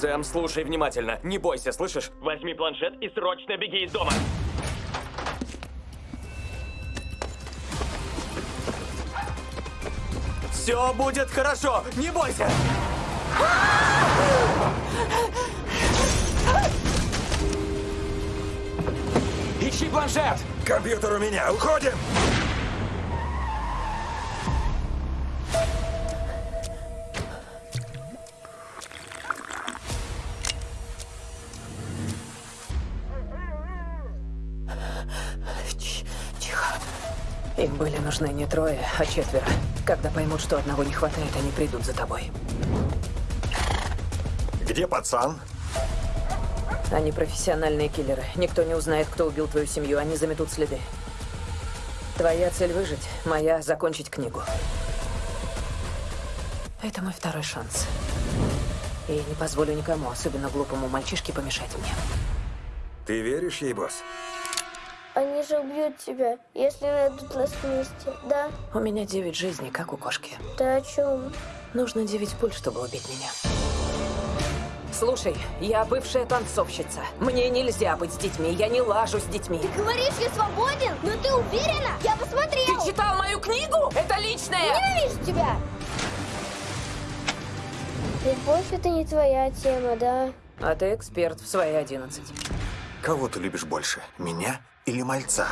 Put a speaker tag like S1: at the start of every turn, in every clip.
S1: Сэм, слушай внимательно. Не бойся, слышишь?
S2: Возьми планшет и срочно беги из дома.
S1: Все будет хорошо, не бойся! Ищи планшет!
S3: Компьютер у меня, уходим!
S4: Им были нужны не трое, а четверо. Когда поймут, что одного не хватает, они придут за тобой.
S3: Где пацан?
S4: Они профессиональные киллеры. Никто не узнает, кто убил твою семью. Они заметут следы. Твоя цель выжить, моя закончить книгу. Это мой второй шанс. И не позволю никому, особенно глупому мальчишке, помешать мне.
S3: Ты веришь ей, босс?
S5: Они же убьют тебя, если найдут нас вместе, да?
S4: У меня девять жизней, как у кошки.
S5: Ты о чем?
S4: Нужно девять пуль, чтобы убить меня. Слушай, я бывшая танцовщица. Мне нельзя быть с детьми, я не лажу с детьми.
S5: Говоришь, я свободен? Но ты уверена? Я посмотрел!
S4: Ты читал мою книгу? Это личное!
S5: Ненавижу тебя! Любовь это не твоя тема, да?
S4: А ты эксперт в свои одиннадцать.
S3: Кого ты любишь больше, меня или мальца?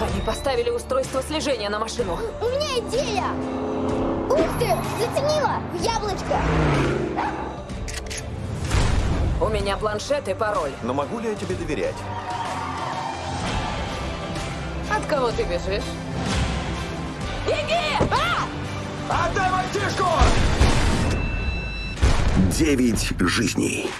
S4: Они поставили устройство слежения на машину.
S5: У меня идея! Ух ты! Заценила! В яблочко!
S4: У меня планшет и пароль.
S3: Но могу ли я тебе доверять?
S4: От кого ты бежишь? Беги!
S3: Отдай мальчишку!
S6: Девять жизней.